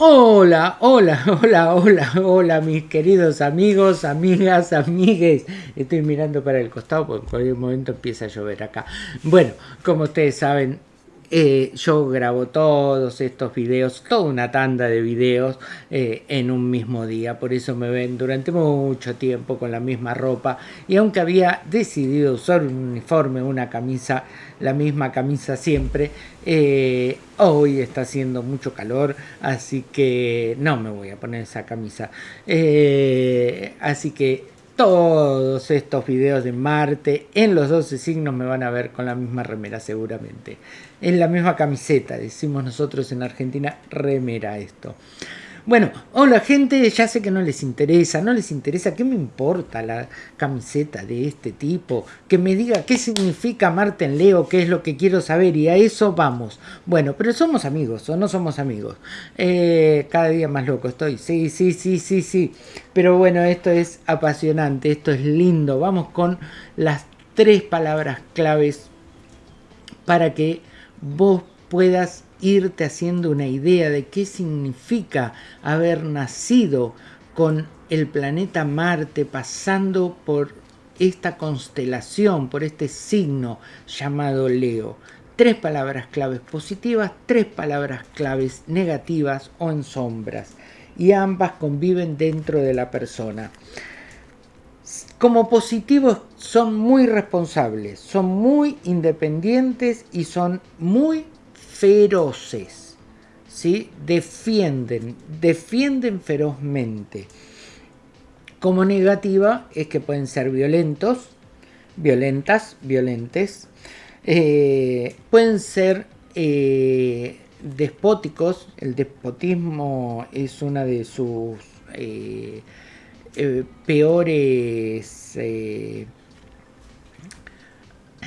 Hola, hola, hola, hola, hola, mis queridos amigos, amigas, amigues. Estoy mirando para el costado porque en cualquier momento empieza a llover acá. Bueno, como ustedes saben, eh, yo grabo todos estos videos, toda una tanda de videos eh, en un mismo día, por eso me ven durante mucho tiempo con la misma ropa y aunque había decidido usar un uniforme, una camisa, la misma camisa siempre, eh, hoy está haciendo mucho calor, así que no me voy a poner esa camisa. así que todos estos videos de Marte en los 12 signos me van a ver con la misma remera seguramente. En la misma camiseta, decimos nosotros en Argentina, remera esto. Bueno, hola gente, ya sé que no les interesa, no les interesa, ¿qué me importa la camiseta de este tipo? Que me diga qué significa Marten Leo, qué es lo que quiero saber y a eso vamos. Bueno, pero somos amigos o no somos amigos. Eh, cada día más loco estoy, sí, sí, sí, sí, sí. Pero bueno, esto es apasionante, esto es lindo. Vamos con las tres palabras claves para que vos puedas irte haciendo una idea de qué significa haber nacido con el planeta Marte pasando por esta constelación, por este signo llamado Leo. Tres palabras claves positivas, tres palabras claves negativas o en sombras. Y ambas conviven dentro de la persona. Como positivos son muy responsables, son muy independientes y son muy feroces, ¿sí? defienden, defienden ferozmente. Como negativa es que pueden ser violentos, violentas, violentes, eh, pueden ser eh, despóticos, el despotismo es una de sus eh, peores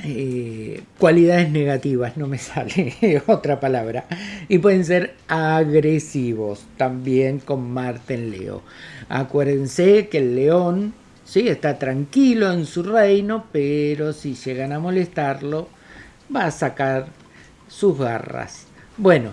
eh, cualidades negativas, no me sale otra palabra, y pueden ser agresivos también con Marte en Leo. Acuérdense que el león ¿sí? está tranquilo en su reino, pero si llegan a molestarlo, va a sacar sus garras. Bueno,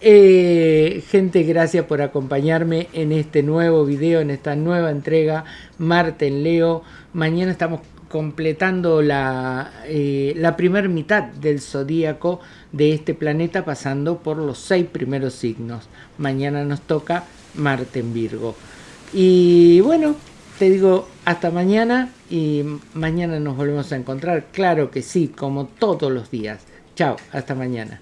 eh, gente, gracias por acompañarme en este nuevo video, en esta nueva entrega, Marte en Leo. Mañana estamos completando la, eh, la primera mitad del zodíaco de este planeta pasando por los seis primeros signos. Mañana nos toca Marte en Virgo. Y bueno, te digo hasta mañana y mañana nos volvemos a encontrar. Claro que sí, como todos los días. Chao, hasta mañana.